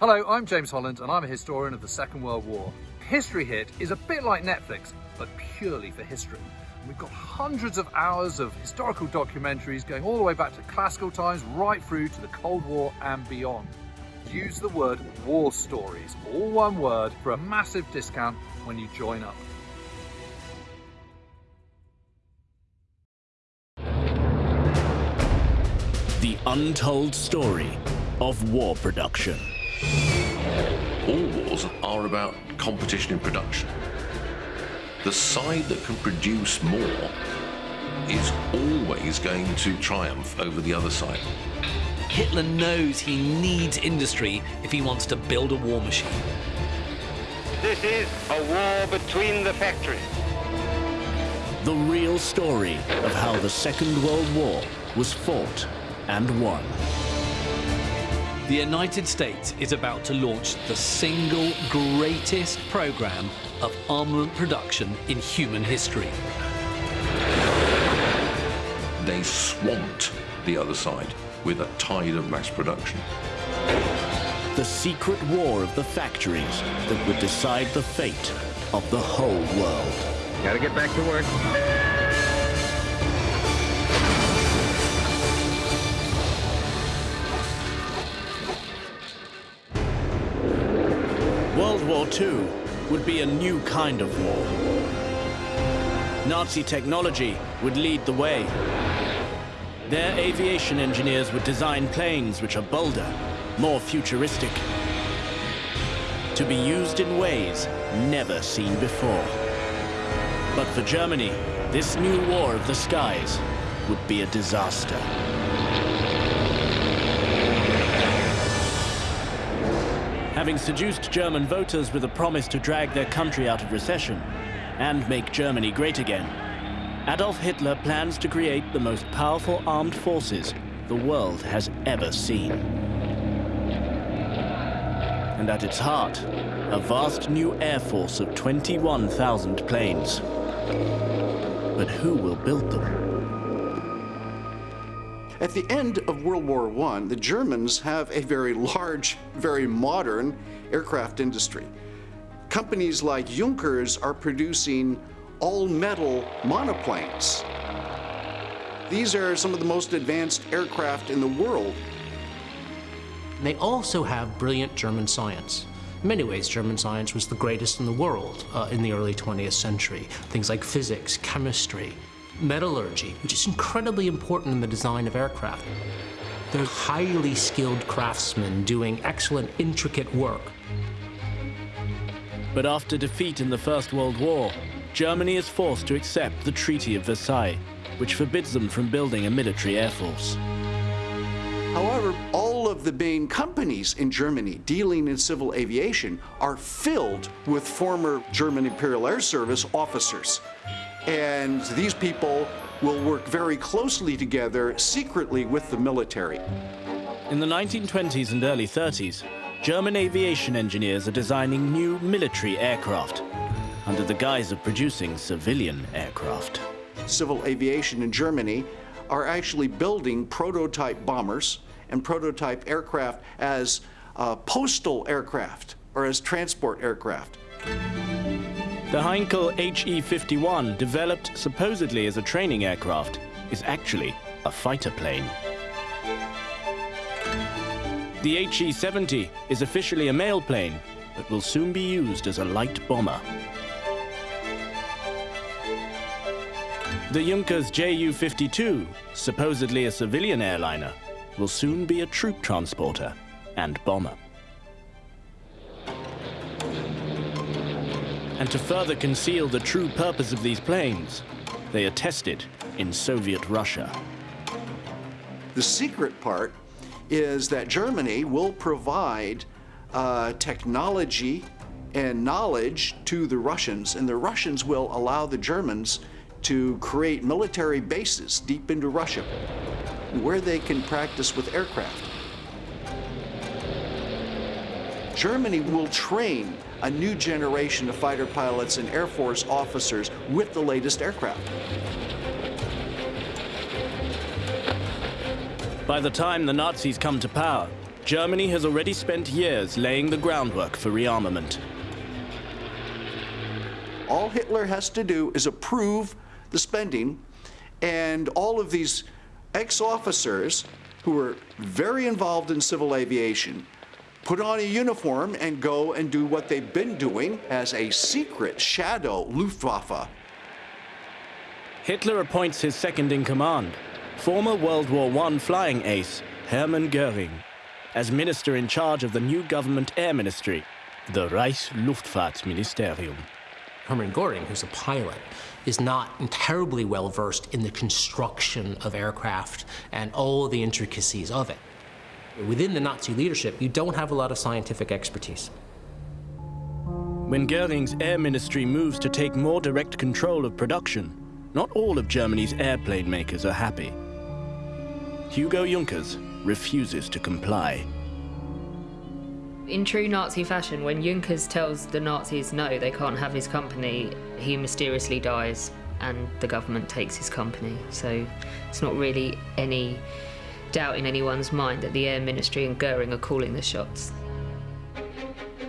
Hello, I'm James Holland and I'm a historian of the Second World War. History Hit is a bit like Netflix, but purely for history. We've got hundreds of hours of historical documentaries going all the way back to classical times, right through to the Cold War and beyond. Use the word war stories, all one word, for a massive discount when you join up. The untold story of war production. All wars are about competition in production. The side that can produce more is always going to triumph over the other side. Hitler knows he needs industry if he wants to build a war machine. This is a war between the factories. The real story of how the Second World War was fought and won. The United States is about to launch the single greatest program of armament production in human history. They swamped the other side with a tide of mass production. The secret war of the factories that would decide the fate of the whole world. Gotta get back to work. War II would be a new kind of war. Nazi technology would lead the way. Their aviation engineers would design planes which are bolder, more futuristic, to be used in ways never seen before. But for Germany, this new war of the skies would be a disaster. Having seduced German voters with a promise to drag their country out of recession and make Germany great again, Adolf Hitler plans to create the most powerful armed forces the world has ever seen. And at its heart, a vast new air force of 21,000 planes. But who will build them? At the end of World War I, the Germans have a very large, very modern aircraft industry. Companies like Junkers are producing all-metal monoplanes. These are some of the most advanced aircraft in the world. They also have brilliant German science. In many ways, German science was the greatest in the world uh, in the early 20th century. Things like physics, chemistry, metallurgy, which is incredibly important in the design of aircraft. They're highly skilled craftsmen doing excellent, intricate work. But after defeat in the First World War, Germany is forced to accept the Treaty of Versailles, which forbids them from building a military air force. However, all of the main companies in Germany dealing in civil aviation are filled with former German Imperial Air Service officers. And these people will work very closely together secretly with the military. In the 1920s and early 30s, German aviation engineers are designing new military aircraft under the guise of producing civilian aircraft. Civil aviation in Germany are actually building prototype bombers and prototype aircraft as uh, postal aircraft or as transport aircraft. The Heinkel HE-51, developed supposedly as a training aircraft, is actually a fighter plane. The HE-70 is officially a mail plane, but will soon be used as a light bomber. The Junkers Ju-52, supposedly a civilian airliner, will soon be a troop transporter and bomber. And to further conceal the true purpose of these planes, they are tested in Soviet Russia. The secret part is that Germany will provide uh, technology and knowledge to the Russians, and the Russians will allow the Germans to create military bases deep into Russia where they can practice with aircraft. Germany will train a new generation of fighter pilots and Air Force officers with the latest aircraft. By the time the Nazis come to power, Germany has already spent years laying the groundwork for rearmament. All Hitler has to do is approve the spending, and all of these ex-officers who were very involved in civil aviation put on a uniform and go and do what they've been doing as a secret shadow Luftwaffe. Hitler appoints his second in command, former World War I flying ace Hermann Goering, as minister in charge of the new government air ministry, the Reichsluftfahrtministerium. Hermann Goering, who's a pilot, is not terribly well versed in the construction of aircraft and all the intricacies of it. Within the Nazi leadership, you don't have a lot of scientific expertise. When Goering's air ministry moves to take more direct control of production, not all of Germany's airplane makers are happy. Hugo Junkers refuses to comply. In true Nazi fashion, when Junkers tells the Nazis no, they can't have his company, he mysteriously dies and the government takes his company. So it's not really any doubt in anyone's mind that the Air Ministry and Goering are calling the shots.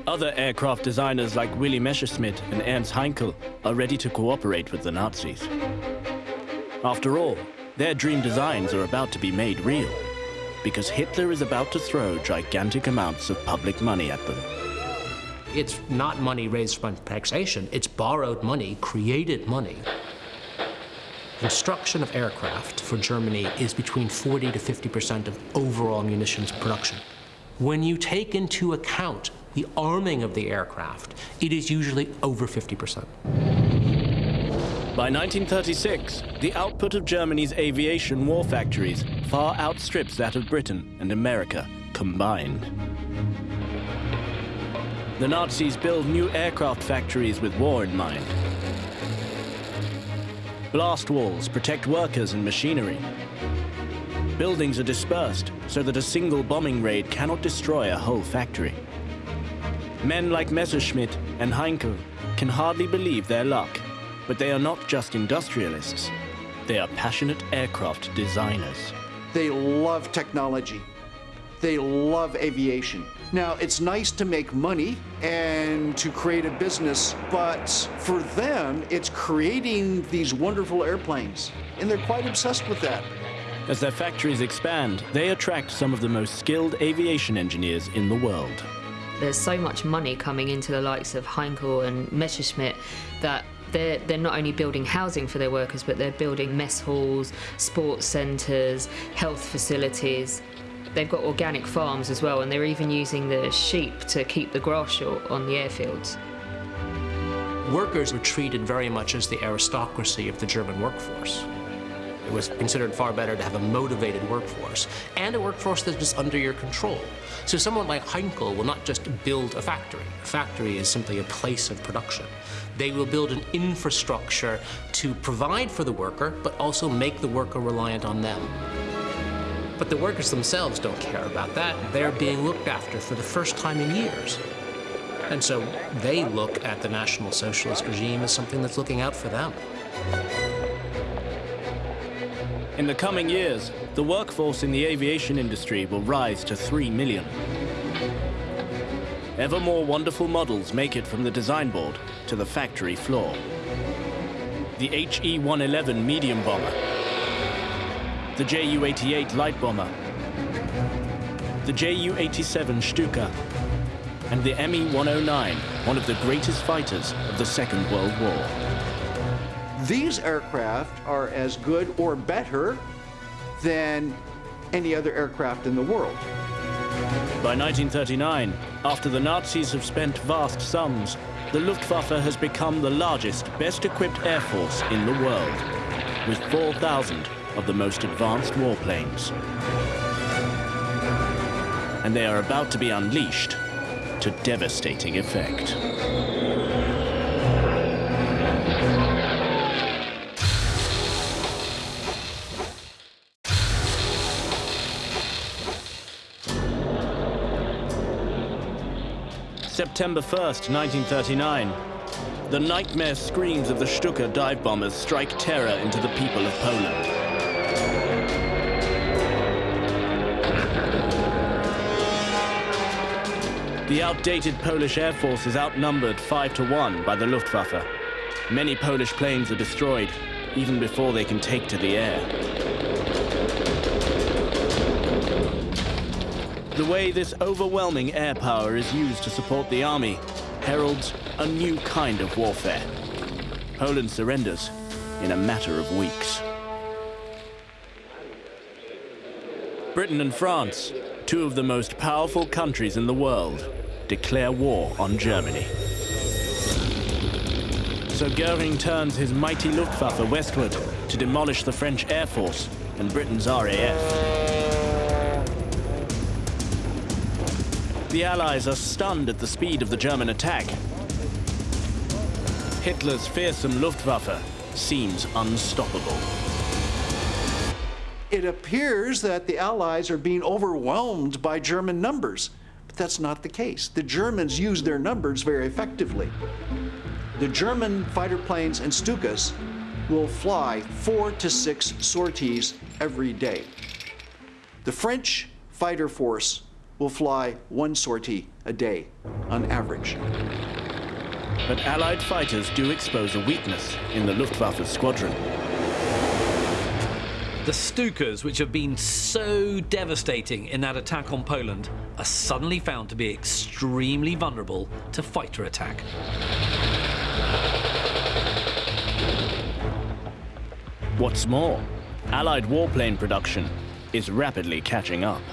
Other aircraft designers like Willy Messerschmitt and Ernst Heinkel are ready to cooperate with the Nazis. After all, their dream designs are about to be made real because Hitler is about to throw gigantic amounts of public money at them. It's not money raised from taxation, it's borrowed money, created money. Construction of aircraft for Germany is between 40 to 50% of overall munitions production. When you take into account the arming of the aircraft, it is usually over 50%. By 1936, the output of Germany's aviation war factories far outstrips that of Britain and America combined. The Nazis build new aircraft factories with war in mind. Blast walls protect workers and machinery. Buildings are dispersed so that a single bombing raid cannot destroy a whole factory. Men like Messerschmitt and Heinkel can hardly believe their luck, but they are not just industrialists. They are passionate aircraft designers. They love technology. They love aviation. Now, it's nice to make money and to create a business, but for them, it's creating these wonderful airplanes. And they're quite obsessed with that. As their factories expand, they attract some of the most skilled aviation engineers in the world. There's so much money coming into the likes of Heinkel and Messerschmitt that they're, they're not only building housing for their workers, but they're building mess halls, sports centres, health facilities. They've got organic farms as well, and they're even using the sheep to keep the grass short on the airfields. Workers were treated very much as the aristocracy of the German workforce. It was considered far better to have a motivated workforce and a workforce that was under your control. So someone like Heinkel will not just build a factory. A factory is simply a place of production. They will build an infrastructure to provide for the worker, but also make the worker reliant on them. But the workers themselves don't care about that. They're being looked after for the first time in years. And so they look at the National Socialist regime as something that's looking out for them. In the coming years, the workforce in the aviation industry will rise to 3 million. Ever more wonderful models make it from the design board to the factory floor. The HE-111 medium bomber, the Ju-88 light bomber, the Ju-87 Stuka, and the Me-109, one of the greatest fighters of the Second World War. These aircraft are as good or better than any other aircraft in the world. By 1939, after the Nazis have spent vast sums, the Luftwaffe has become the largest, best equipped air force in the world, with 4,000 of the most advanced warplanes. And they are about to be unleashed to devastating effect. September 1st, 1939. The nightmare screams of the Stuka dive bombers strike terror into the people of Poland. The outdated Polish Air Force is outnumbered 5 to 1 by the Luftwaffe. Many Polish planes are destroyed, even before they can take to the air. The way this overwhelming air power is used to support the army heralds a new kind of warfare. Poland surrenders in a matter of weeks. Britain and France, two of the most powerful countries in the world, declare war on Germany. So Goering turns his mighty Luftwaffe westward to demolish the French Air Force and Britain's RAF. The Allies are stunned at the speed of the German attack. Hitler's fearsome Luftwaffe seems unstoppable. It appears that the Allies are being overwhelmed by German numbers, but that's not the case. The Germans use their numbers very effectively. The German fighter planes and Stukas will fly four to six sorties every day. The French fighter force will fly one sortie a day on average. But Allied fighters do expose a weakness in the Luftwaffe squadron. The Stukas, which have been so devastating in that attack on Poland, are suddenly found to be extremely vulnerable to fighter attack. What's more, Allied warplane production is rapidly catching up.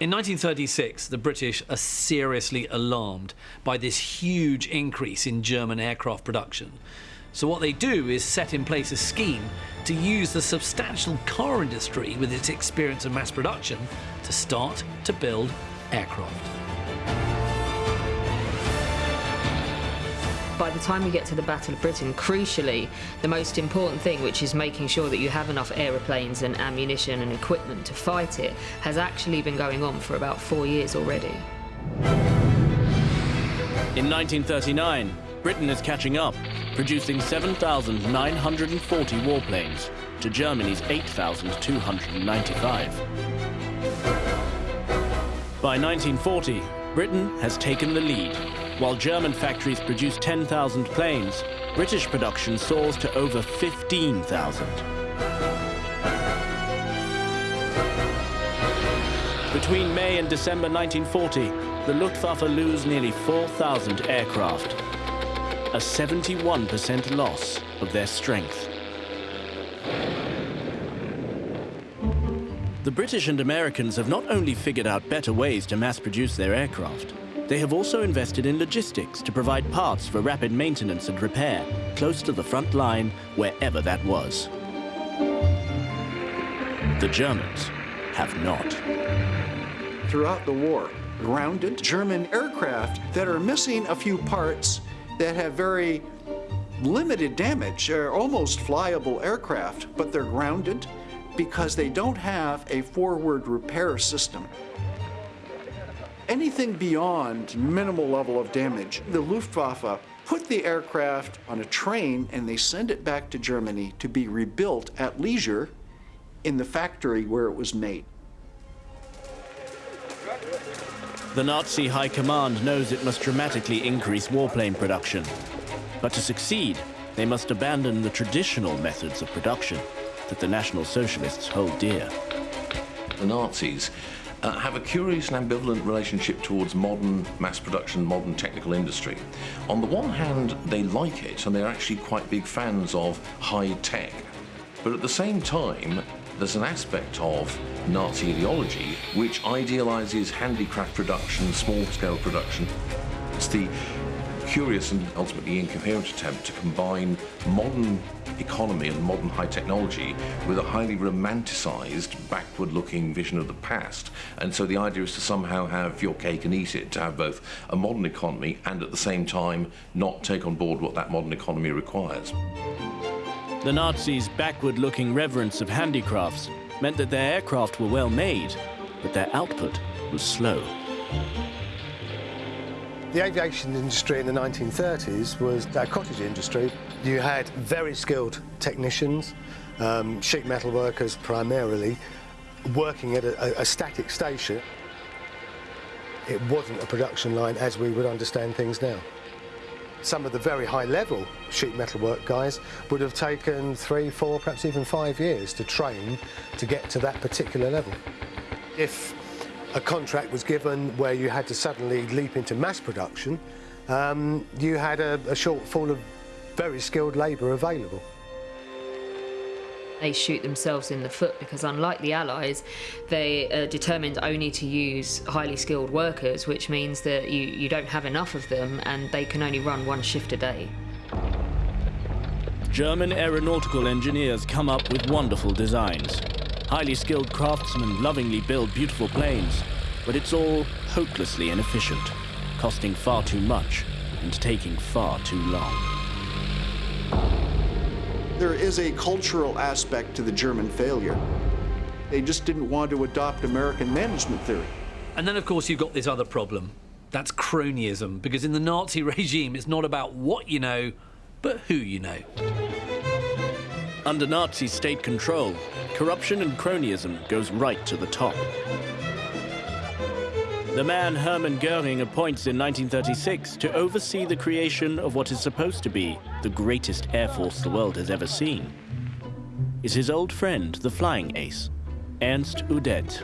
In 1936, the British are seriously alarmed by this huge increase in German aircraft production. So, what they do is set in place a scheme to use the substantial car industry with its experience of mass production to start to build aircraft. by the time we get to the Battle of Britain, crucially, the most important thing, which is making sure that you have enough aeroplanes and ammunition and equipment to fight it, has actually been going on for about four years already. In 1939, Britain is catching up, producing 7,940 warplanes to Germany's 8,295. By 1940, Britain has taken the lead while German factories produce 10,000 planes, British production soars to over 15,000. Between May and December 1940, the Luftwaffe lose nearly 4,000 aircraft, a 71% loss of their strength. The British and Americans have not only figured out better ways to mass produce their aircraft, they have also invested in logistics to provide parts for rapid maintenance and repair close to the front line, wherever that was. The Germans have not. Throughout the war, grounded German aircraft that are missing a few parts that have very limited damage, are almost flyable aircraft, but they're grounded because they don't have a forward repair system anything beyond minimal level of damage. The Luftwaffe put the aircraft on a train and they send it back to Germany to be rebuilt at leisure in the factory where it was made. The Nazi High Command knows it must dramatically increase warplane production. But to succeed, they must abandon the traditional methods of production that the National Socialists hold dear. The Nazis uh, have a curious and ambivalent relationship towards modern mass production, modern technical industry. On the one hand, they like it and they're actually quite big fans of high tech. But at the same time, there's an aspect of Nazi ideology which idealizes handicraft production, small scale production. It's the curious and ultimately incoherent attempt to combine modern economy and modern high technology with a highly romanticized, backward looking vision of the past. And so the idea is to somehow have your cake and eat it, to have both a modern economy and at the same time not take on board what that modern economy requires. The Nazis' backward looking reverence of handicrafts meant that their aircraft were well made, but their output was slow. The aviation industry in the 1930s was a cottage industry. You had very skilled technicians, um, sheet metal workers primarily, working at a, a static station. it wasn't a production line as we would understand things now. Some of the very high level sheet metal work guys would have taken three, four, perhaps even five years to train to get to that particular level. If a contract was given where you had to suddenly leap into mass production, um, you had a, a shortfall of very skilled labour available they shoot themselves in the foot because unlike the Allies, they are determined only to use highly skilled workers, which means that you, you don't have enough of them and they can only run one shift a day. German aeronautical engineers come up with wonderful designs. Highly skilled craftsmen lovingly build beautiful planes, but it's all hopelessly inefficient, costing far too much and taking far too long there is a cultural aspect to the German failure. They just didn't want to adopt American management theory. And then, of course, you've got this other problem. That's cronyism, because in the Nazi regime, it's not about what you know, but who you know. Under Nazi state control, corruption and cronyism goes right to the top. The man Hermann Goering appoints in 1936 to oversee the creation of what is supposed to be the greatest air force the world has ever seen is his old friend, the flying ace, Ernst Udet.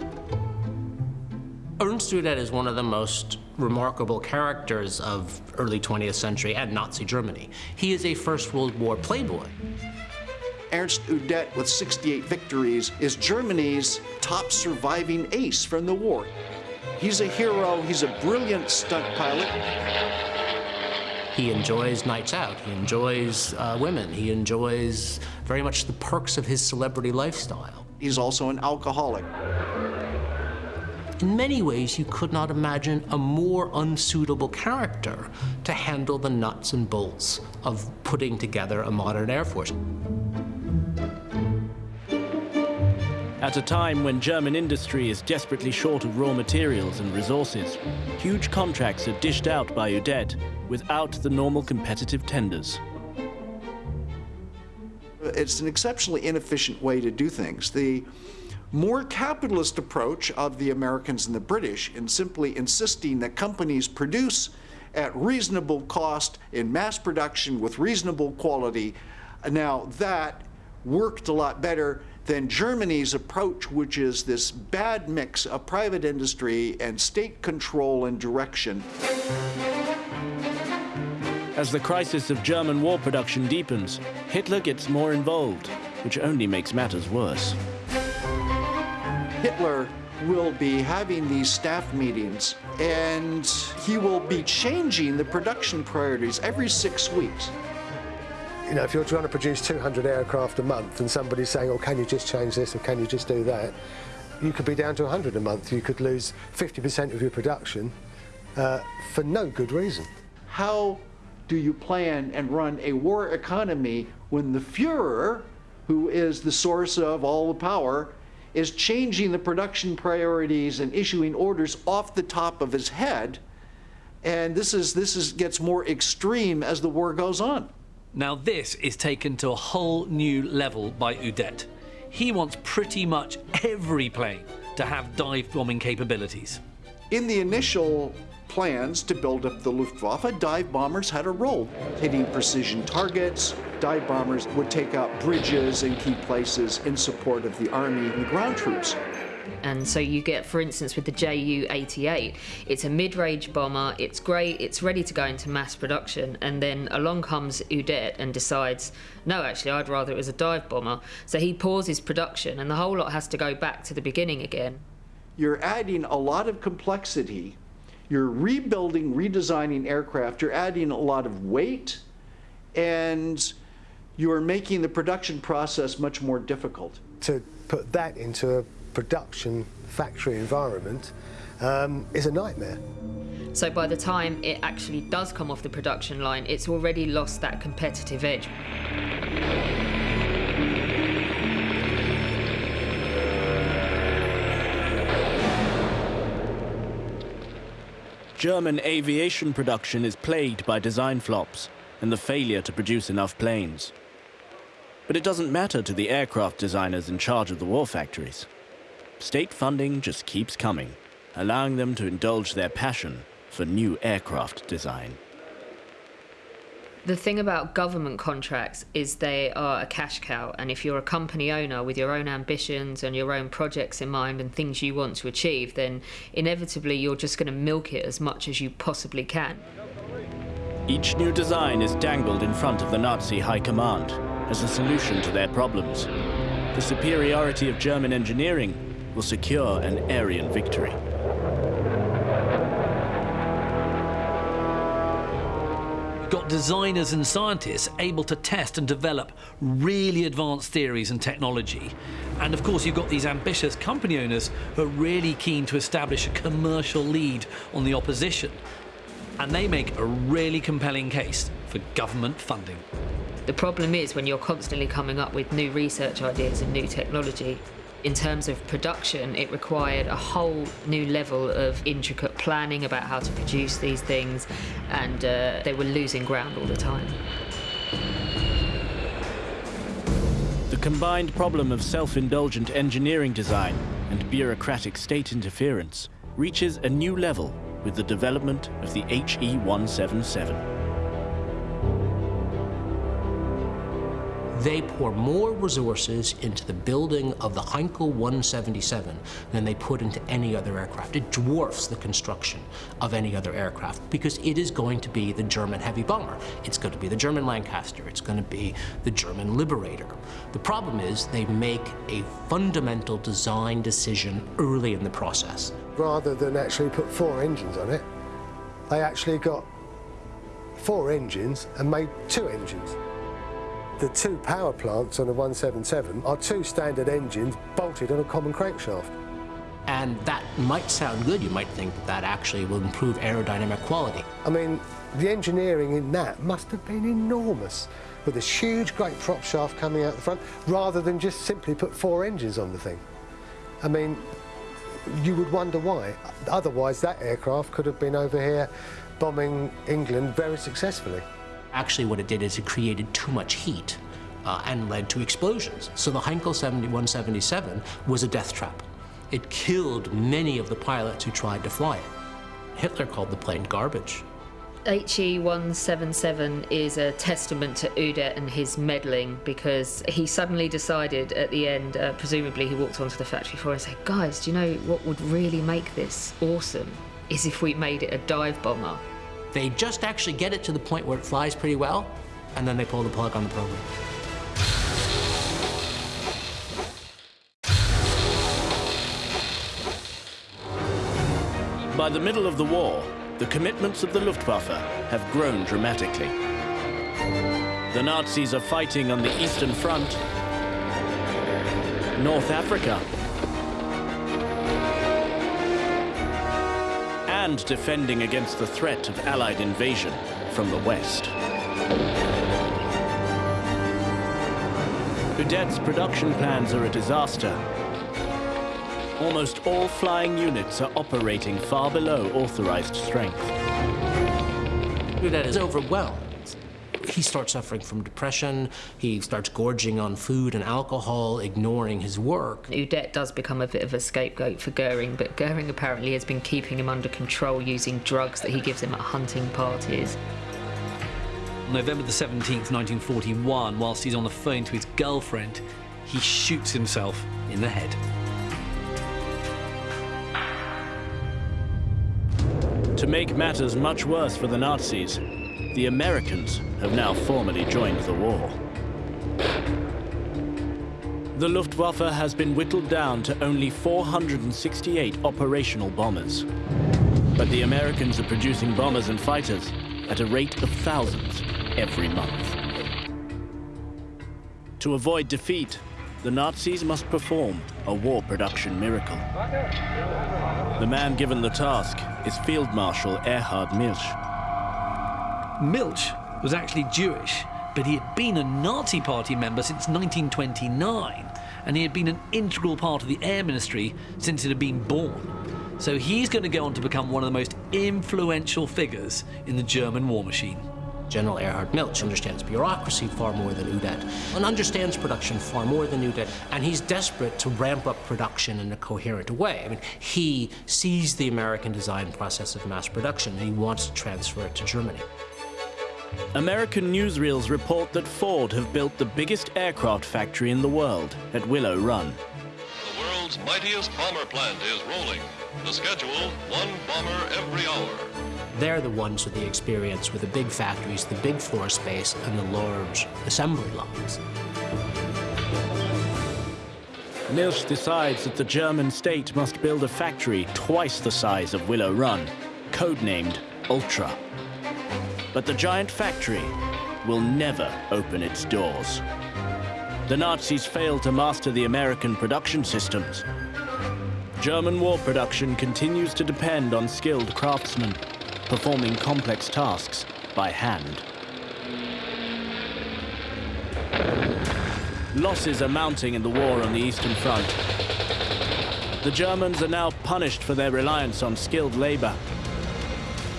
Ernst Udet is one of the most remarkable characters of early 20th century and Nazi Germany. He is a First World War playboy. Ernst Udet, with 68 victories, is Germany's top surviving ace from the war. He's a hero. He's a brilliant stunt pilot. He enjoys nights out. He enjoys uh, women. He enjoys very much the perks of his celebrity lifestyle. He's also an alcoholic. In many ways, you could not imagine a more unsuitable character to handle the nuts and bolts of putting together a modern Air Force. At a time when German industry is desperately short of raw materials and resources, huge contracts are dished out by Udet without the normal competitive tenders. It's an exceptionally inefficient way to do things. The more capitalist approach of the Americans and the British in simply insisting that companies produce at reasonable cost in mass production with reasonable quality, now that worked a lot better than Germany's approach, which is this bad mix of private industry and state control and direction. As the crisis of German war production deepens, Hitler gets more involved, which only makes matters worse. Hitler will be having these staff meetings and he will be changing the production priorities every six weeks you know, if you're trying to produce 200 aircraft a month and somebody's saying, oh, can you just change this or can you just do that, you could be down to 100 a month. You could lose 50% of your production uh, for no good reason. How do you plan and run a war economy when the Fuhrer, who is the source of all the power, is changing the production priorities and issuing orders off the top of his head? And this is this is gets more extreme as the war goes on. Now this is taken to a whole new level by Udet. He wants pretty much every plane to have dive bombing capabilities. In the initial plans to build up the Luftwaffe, dive bombers had a role, hitting precision targets. Dive bombers would take out bridges and key places in support of the army and ground troops. And so you get, for instance, with the Ju-88, it's a mid-range bomber, it's great, it's ready to go into mass production, and then along comes Udet and decides, no, actually, I'd rather it was a dive bomber. So he pauses production, and the whole lot has to go back to the beginning again. You're adding a lot of complexity. You're rebuilding, redesigning aircraft. You're adding a lot of weight, and you're making the production process much more difficult. To put that into a production factory environment um, is a nightmare. So by the time it actually does come off the production line, it's already lost that competitive edge. German aviation production is plagued by design flops and the failure to produce enough planes. But it doesn't matter to the aircraft designers in charge of the war factories. State funding just keeps coming. allowing them to indulge their passion for new aircraft design. The thing about government contracts is they are a cash cow, and if you're a company owner with your own ambitions and your own projects in mind and things you want to achieve, then inevitably you're just going to milk it as much as you possibly can. Each new design is dangled in front of the Nazi high command as a solution to their problems. The superiority of German engineering will secure an Aryan victory. You've got designers and scientists able to test and develop really advanced theories and technology. And of course, you've got these ambitious company owners who are really keen to establish a commercial lead on the opposition. And they make a really compelling case for government funding. The problem is when you're constantly coming up with new research ideas and new technology, in terms of production, it required a whole new level of intricate planning about how to produce these things, and uh, they were losing ground all the time. The combined problem of self-indulgent engineering design and bureaucratic state interference reaches a new level with the development of the HE-177. They pour more resources into the building of the Heinkel 177 than they put into any other aircraft. It dwarfs the construction of any other aircraft because it is going to be the German heavy bomber. It's going to be the German Lancaster. It's going to be the German Liberator. The problem is they make a fundamental design decision early in the process. Rather than actually put four engines on it, they actually got four engines and made two engines. The two power plants on the 177 are two standard engines bolted on a common crankshaft. And that might sound good. You might think that, that actually will improve aerodynamic quality. I mean, the engineering in that must have been enormous with this huge, great prop shaft coming out the front, rather than just simply put four engines on the thing. I mean, you would wonder why. Otherwise, that aircraft could have been over here bombing England very successfully. Actually, what it did is it created too much heat uh, and led to explosions. So the Heinkel 7177 was a death trap. It killed many of the pilots who tried to fly it. Hitler called the plane garbage. HE177 is a testament to Udet and his meddling because he suddenly decided at the end, uh, presumably he walked onto the factory floor and said, guys, do you know what would really make this awesome is if we made it a dive bomber. They just actually get it to the point where it flies pretty well, and then they pull the plug on the program. By the middle of the war, the commitments of the Luftwaffe have grown dramatically. The Nazis are fighting on the Eastern Front, North Africa, and defending against the threat of Allied invasion from the west. Udet's production plans are a disaster. Almost all flying units are operating far below authorized strength. Udet is overwhelmed he starts suffering from depression. He starts gorging on food and alcohol, ignoring his work. Udet does become a bit of a scapegoat for Goering, but Goering apparently has been keeping him under control using drugs that he gives him at hunting parties. November the 17th, 1941, whilst he's on the phone to his girlfriend, he shoots himself in the head. To make matters much worse for the Nazis, the Americans have now formally joined the war. The Luftwaffe has been whittled down to only 468 operational bombers. But the Americans are producing bombers and fighters at a rate of thousands every month. To avoid defeat, the Nazis must perform a war production miracle. The man given the task is Field Marshal Erhard Milch. Milch was actually Jewish, but he had been a Nazi Party member since 1929, and he had been an integral part of the Air Ministry since it had been born. So he's going to go on to become one of the most influential figures in the German war machine. General Erhard Milch understands bureaucracy far more than Udet and understands production far more than Udet, and he's desperate to ramp up production in a coherent way. I mean, he sees the American design process of mass production and he wants to transfer it to Germany. American newsreels report that Ford have built the biggest aircraft factory in the world at Willow Run. The world's mightiest bomber plant is rolling. The schedule, one bomber every hour. They're the ones with the experience with the big factories, the big floor space, and the large assembly lines. Milch decides that the German state must build a factory twice the size of Willow Run, codenamed Ultra. But the giant factory will never open its doors. The Nazis failed to master the American production systems. German war production continues to depend on skilled craftsmen performing complex tasks by hand. Losses are mounting in the war on the Eastern Front. The Germans are now punished for their reliance on skilled labor,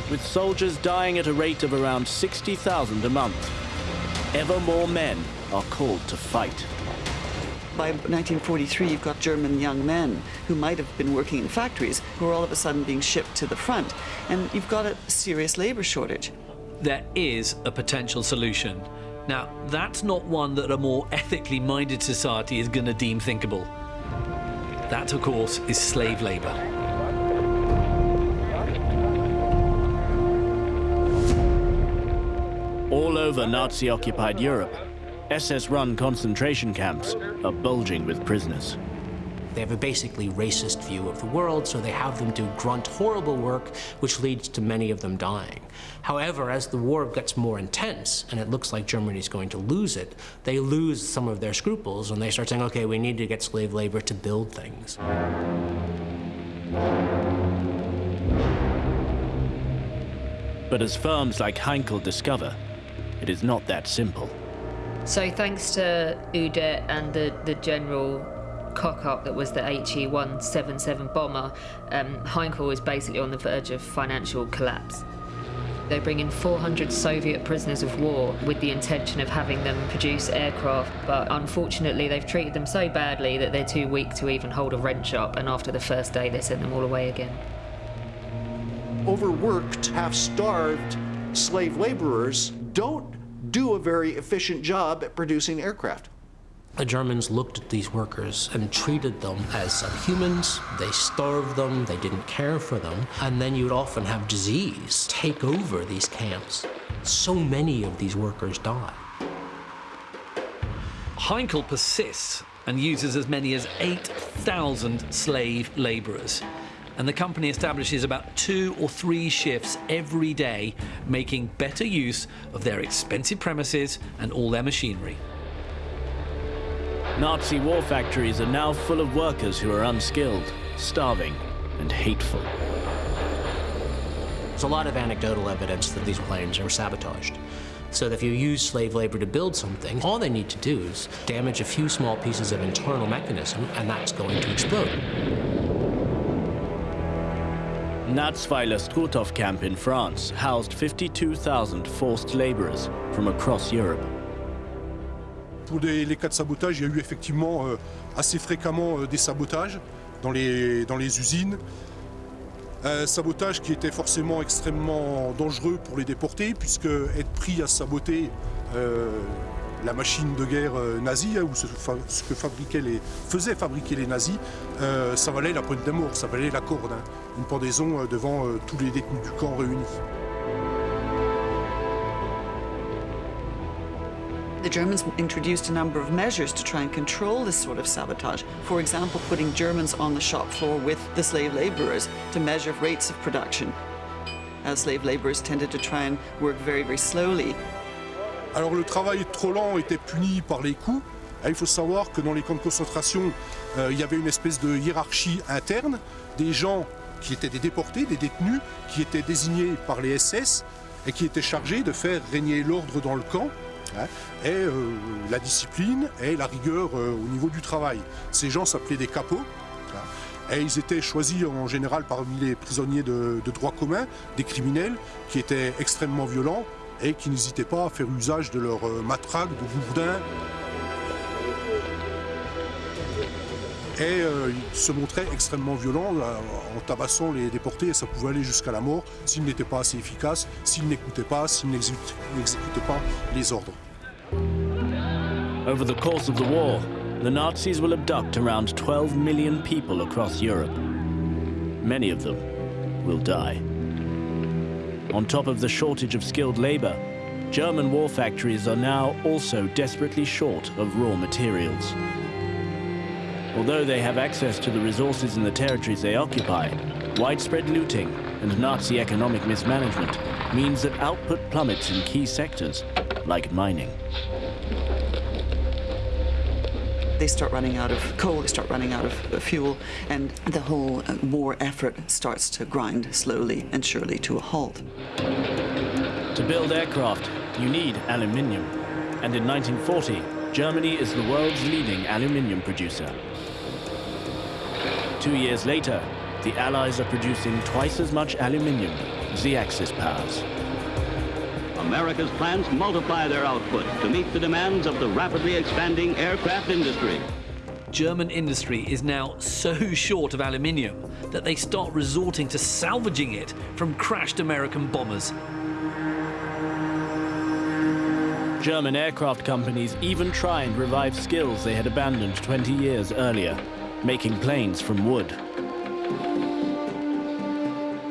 with soldiers dying at a rate of around 60,000 a month. Ever more men are called to fight by 1943, you've got German young men who might have been working in factories who are all of a sudden being shipped to the front. And you've got a serious labor shortage. There is a potential solution. Now, that's not one that a more ethically minded society is going to deem thinkable. That, of course, is slave labor. All over Nazi-occupied Europe, SS-run concentration camps are bulging with prisoners. They have a basically racist view of the world, so they have them do grunt, horrible work, which leads to many of them dying. However, as the war gets more intense, and it looks like Germany's going to lose it, they lose some of their scruples, and they start saying, okay, we need to get slave labor to build things. But as firms like Heinkel discover, it is not that simple. So thanks to Udet and the, the general cock-up that was the HE-177 bomber, um, Heinkel is basically on the verge of financial collapse. They bring in 400 Soviet prisoners of war with the intention of having them produce aircraft, but unfortunately they've treated them so badly that they're too weak to even hold a wrench up, and after the first day they send them all away again. Overworked, half-starved slave laborers don't do a very efficient job at producing aircraft. The Germans looked at these workers and treated them as subhumans. They starved them, they didn't care for them, and then you'd often have disease take over these camps. So many of these workers die. Heinkel persists and uses as many as 8,000 slave laborers and the company establishes about two or three shifts every day, making better use of their expensive premises and all their machinery. Nazi war factories are now full of workers who are unskilled, starving, and hateful. There's a lot of anecdotal evidence that these planes are sabotaged. So if you use slave labor to build something, all they need to do is damage a few small pieces of internal mechanism, and that's going to explode. Natzweiler Struthof camp in France housed 52,000 forced laborers from across Europe. Pour les cas de sabotage, il y a eu effectivement euh, assez fréquemment euh, des sabotages dans les, dans les usines. Un sabotage qui était forcément extrêmement dangereux pour les déportés, puisque être pris à saboter euh, la machine de guerre euh, nazie, hein, ou ce, que fabriquaient les, faisaient fabriquer les nazis, euh, ça valait la pointe d'amour, ça valait la corde, hein, une pendaison euh, devant tous les détenus du camp réunis. The Germans introduced a number of measures to try and control this sort of sabotage. For example, putting Germans on the shop floor with the slave laborers to measure rates of production. As slave laborers tended to try and work very, very slowly Alors le travail trop lent était puni par les coups. Il faut savoir que dans les camps de concentration, euh, il y avait une espèce de hiérarchie interne, des gens qui étaient des déportés, des détenus, qui étaient désignés par les SS et qui étaient chargés de faire régner l'ordre dans le camp. Hein, et euh, la discipline et la rigueur euh, au niveau du travail. Ces gens s'appelaient des capots. Hein, et ils étaient choisis en général parmi les prisonniers de droit commun, des criminels qui étaient extrêmement violents, et qui n'hésitaient pas à faire usage de leurs euh, matraques, de gourdins. Et euh, ils se montraient extrêmement violents en tabassant les déportés et ça pouvait aller jusqu'à la mort s'ils n'étaient pas assez efficaces, s'ils n'écoutaient pas, s'ils n'exécutaient pas les ordres. Over the course of the war, the Nazis will abduct around 12 million people across Europe. Many of them will die. On top of the shortage of skilled labor, German war factories are now also desperately short of raw materials. Although they have access to the resources in the territories they occupy, widespread looting and Nazi economic mismanagement means that output plummets in key sectors, like mining. They start running out of coal, they start running out of fuel, and the whole uh, war effort starts to grind slowly and surely to a halt. To build aircraft, you need aluminium. And in 1940, Germany is the world's leading aluminium producer. Two years later, the Allies are producing twice as much aluminium as the Axis powers. America's plants multiply their output to meet the demands of the rapidly expanding aircraft industry. German industry is now so short of aluminium that they start resorting to salvaging it from crashed American bombers. German aircraft companies even try and revive skills they had abandoned 20 years earlier, making planes from wood.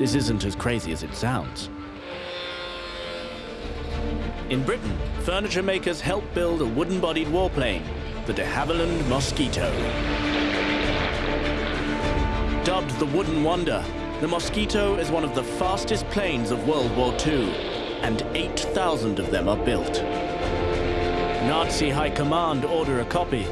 This isn't as crazy as it sounds. In Britain, furniture makers helped build a wooden-bodied warplane, the de Havilland Mosquito. Dubbed the Wooden Wonder, the Mosquito is one of the fastest planes of World War II, and 8,000 of them are built. Nazi High Command order a copy,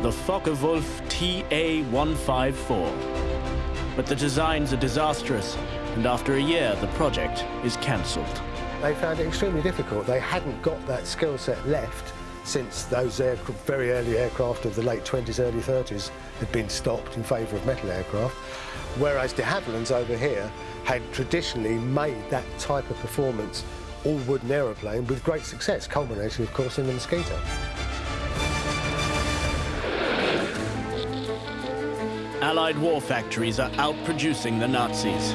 the Focke-Wulf TA-154. But the designs are disastrous, and after a year, the project is cancelled. They found it extremely difficult. They hadn't got that skill set left since those very early aircraft of the late 20s, early 30s had been stopped in favour of metal aircraft, whereas de Havillands over here had traditionally made that type of performance all wooden aeroplane with great success, culminating, of course, in the Mosquito. Allied war factories are outproducing the Nazis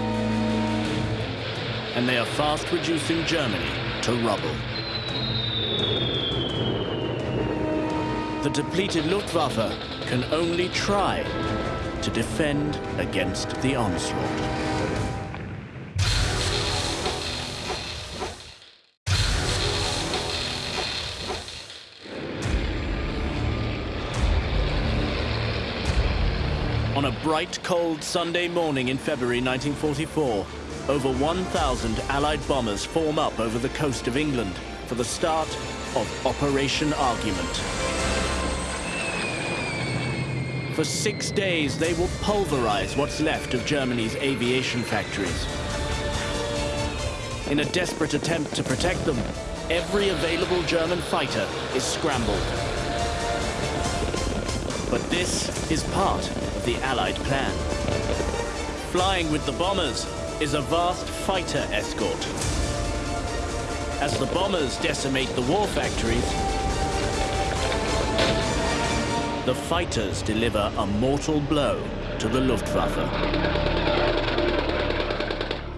and they are fast reducing Germany to rubble. The depleted Luftwaffe can only try to defend against the onslaught. On a bright, cold Sunday morning in February 1944, over 1,000 Allied bombers form up over the coast of England for the start of Operation Argument. For six days, they will pulverize what's left of Germany's aviation factories. In a desperate attempt to protect them, every available German fighter is scrambled. But this is part of the Allied plan. Flying with the bombers, is a vast fighter escort. As the bombers decimate the war factories, the fighters deliver a mortal blow to the Luftwaffe.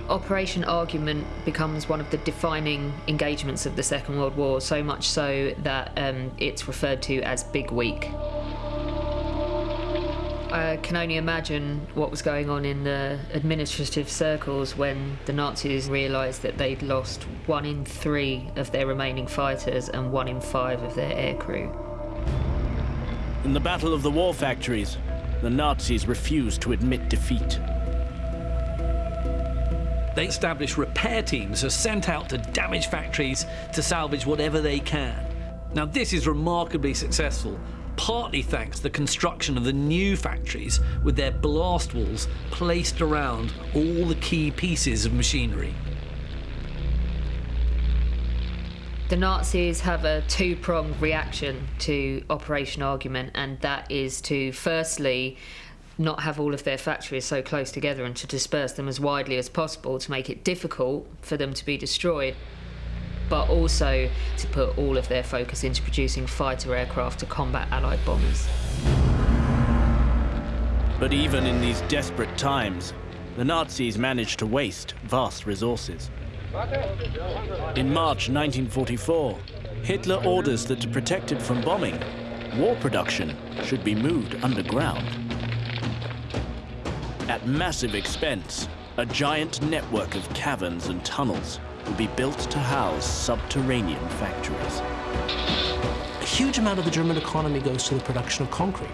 Operation Argument becomes one of the defining engagements of the Second World War, so much so that um, it's referred to as Big Week. I can only imagine what was going on in the administrative circles when the Nazis realised that they'd lost one in three of their remaining fighters and one in five of their aircrew. In the Battle of the War Factories, the Nazis refused to admit defeat. They established repair teams are sent out to damaged factories to salvage whatever they can. Now, this is remarkably successful, partly thanks to the construction of the new factories with their blast walls placed around all the key pieces of machinery. The Nazis have a two pronged reaction to Operation Argument, and that is to firstly not have all of their factories so close together and to disperse them as widely as possible to make it difficult for them to be destroyed. But also to put all of their focus into producing fighter aircraft to combat Allied bombers. But even in these desperate times, the Nazis managed to waste vast resources. In March 1944, Hitler orders that to protect it from bombing, war production should be moved underground. At massive expense, a giant network of caverns and tunnels will be built to house subterranean factories. A huge amount of the German economy goes to the production of concrete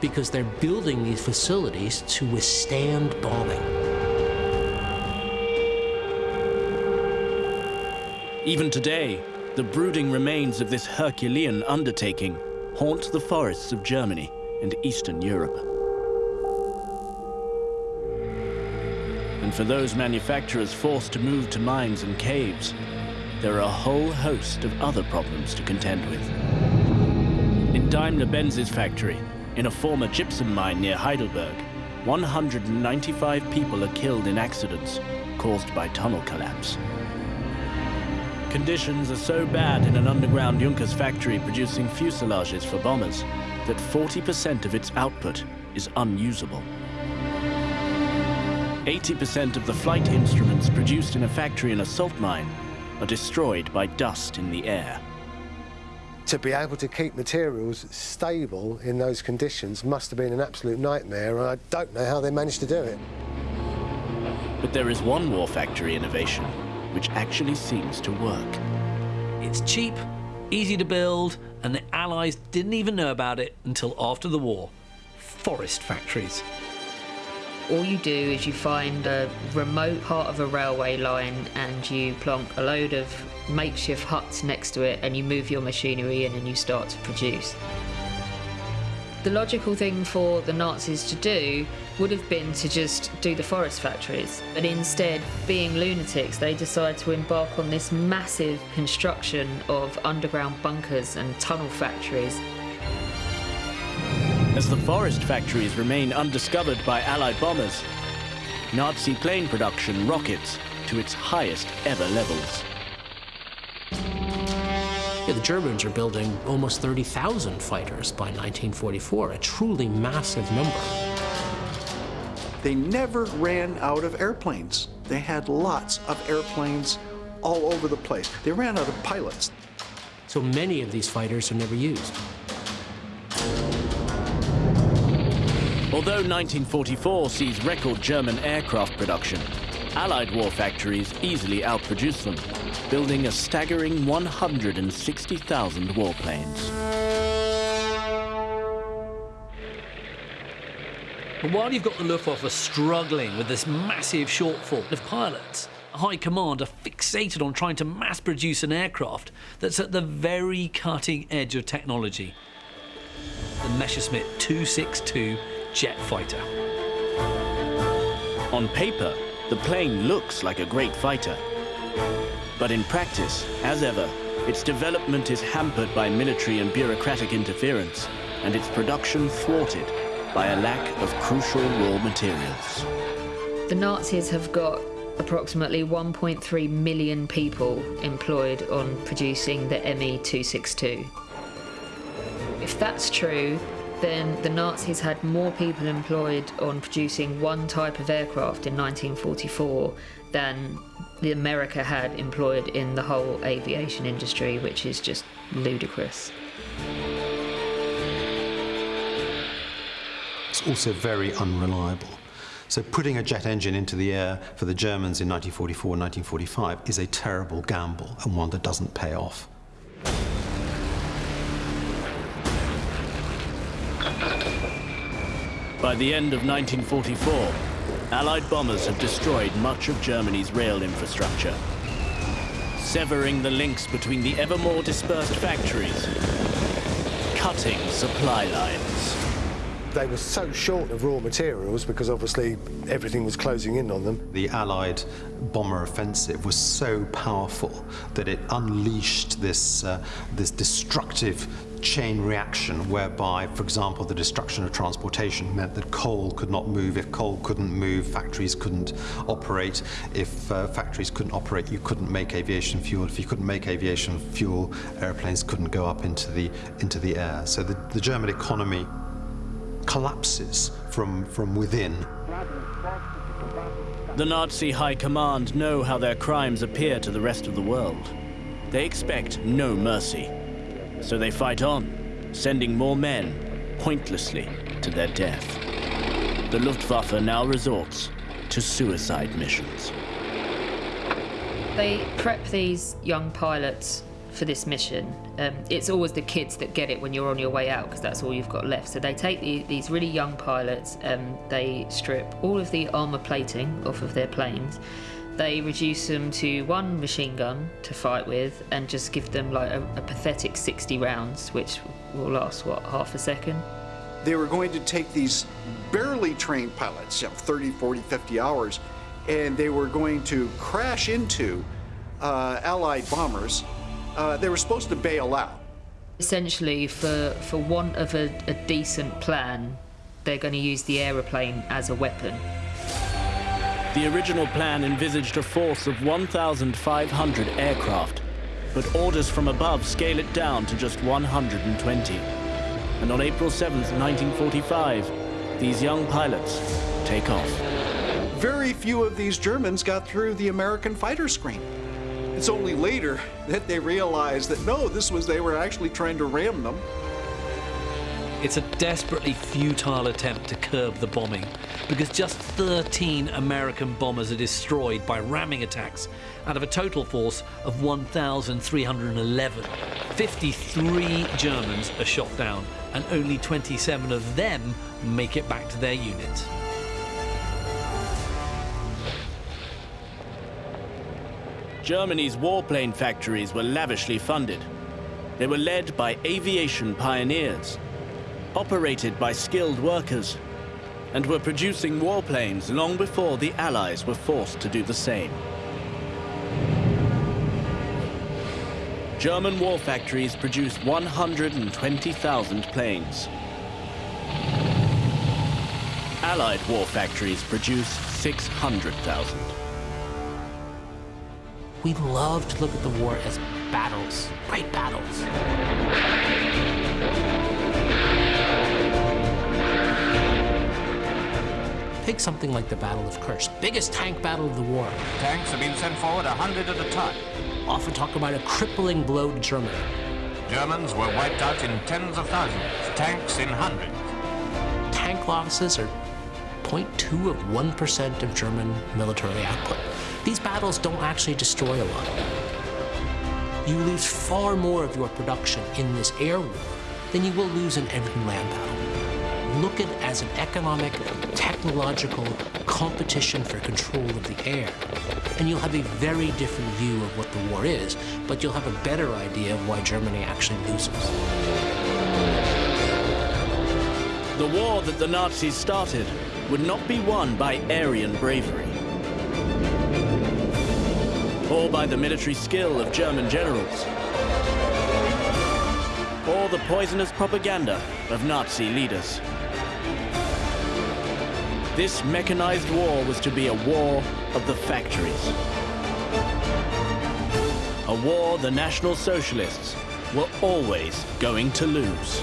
because they're building these facilities to withstand bombing. Even today, the brooding remains of this Herculean undertaking haunt the forests of Germany and Eastern Europe. And for those manufacturers forced to move to mines and caves, there are a whole host of other problems to contend with. In Daimler-Benz's factory, in a former gypsum mine near Heidelberg, 195 people are killed in accidents caused by tunnel collapse. Conditions are so bad in an underground Junkers factory producing fuselages for bombers that 40% of its output is unusable. 80% of the flight instruments produced in a factory in a salt mine are destroyed by dust in the air. To be able to keep materials stable in those conditions must have been an absolute nightmare, and I don't know how they managed to do it. But there is one war factory innovation which actually seems to work. It's cheap, easy to build, and the Allies didn't even know about it until after the war. Forest factories. All you do is you find a remote part of a railway line and you plonk a load of makeshift huts next to it and you move your machinery in and you start to produce. The logical thing for the Nazis to do would have been to just do the forest factories. But instead, being lunatics, they decide to embark on this massive construction of underground bunkers and tunnel factories. As the forest factories remain undiscovered by Allied bombers, Nazi plane production rockets to its highest ever levels. Yeah, the Germans are building almost 30,000 fighters by 1944, a truly massive number. They never ran out of airplanes. They had lots of airplanes all over the place. They ran out of pilots. So many of these fighters are never used. Although 1944 sees record German aircraft production, Allied war factories easily outproduce them, building a staggering 160,000 warplanes. While you've got the Luftwaffe struggling with this massive shortfall of pilots, High Command are fixated on trying to mass produce an aircraft that's at the very cutting edge of technology. The Messerschmitt 262 jet fighter. On paper, the plane looks like a great fighter. But in practice, as ever, its development is hampered by military and bureaucratic interference, and its production thwarted by a lack of crucial raw materials. The Nazis have got approximately 1.3 million people employed on producing the ME 262. If that's true, then the Nazis had more people employed on producing one type of aircraft in 1944 than the America had employed in the whole aviation industry, which is just ludicrous. It's also very unreliable. So putting a jet engine into the air for the Germans in 1944 and 1945 is a terrible gamble and one that doesn't pay off. By the end of 1944, Allied bombers have destroyed much of Germany's rail infrastructure, severing the links between the ever more dispersed factories, cutting supply lines. They were so short of raw materials because obviously everything was closing in on them. The Allied bomber offensive was so powerful that it unleashed this, uh, this destructive chain reaction whereby, for example, the destruction of transportation meant that coal could not move. If coal couldn't move, factories couldn't operate. If uh, factories couldn't operate, you couldn't make aviation fuel. If you couldn't make aviation fuel, airplanes couldn't go up into the, into the air. So the, the German economy collapses from, from within. The Nazi high command know how their crimes appear to the rest of the world. They expect no mercy. So they fight on, sending more men, pointlessly, to their death. The Luftwaffe now resorts to suicide missions. They prep these young pilots for this mission. Um, it's always the kids that get it when you're on your way out because that's all you've got left. So they take the, these really young pilots, um, they strip all of the armour plating off of their planes, they reduce them to one machine gun to fight with and just give them like a, a pathetic 60 rounds, which will last, what, half a second? They were going to take these barely trained pilots, you know, 30, 40, 50 hours, and they were going to crash into uh, Allied bombers. Uh, they were supposed to bail out. Essentially, for, for want of a, a decent plan, they're going to use the aeroplane as a weapon. The original plan envisaged a force of 1,500 aircraft, but orders from above scale it down to just 120. And on April 7, 1945, these young pilots take off. Very few of these Germans got through the American fighter screen. It's only later that they realized that no, this was they were actually trying to ram them. It's a desperately futile attempt to curb the bombing because just 13 American bombers are destroyed by ramming attacks out of a total force of 1,311. 53 Germans are shot down and only 27 of them make it back to their units. Germany's warplane factories were lavishly funded. They were led by aviation pioneers operated by skilled workers, and were producing warplanes long before the Allies were forced to do the same. German war factories produced 120,000 planes. Allied war factories produced 600,000. We love to look at the war as battles, great battles. Take something like the Battle of Kursk, biggest tank battle of the war. Tanks have been sent forward a hundred at a time. Often talk about a crippling blow to Germany. Germans were wiped out in tens of thousands, tanks in hundreds. Tank losses are 0.2 of 1% of German military output. These battles don't actually destroy a lot. You lose far more of your production in this air war than you will lose in every land battle look at it as an economic, technological competition for control of the air. And you'll have a very different view of what the war is, but you'll have a better idea of why Germany actually loses. The war that the Nazis started would not be won by Aryan bravery or by the military skill of German generals or the poisonous propaganda of Nazi leaders. This mechanized war was to be a war of the factories. A war the National Socialists were always going to lose.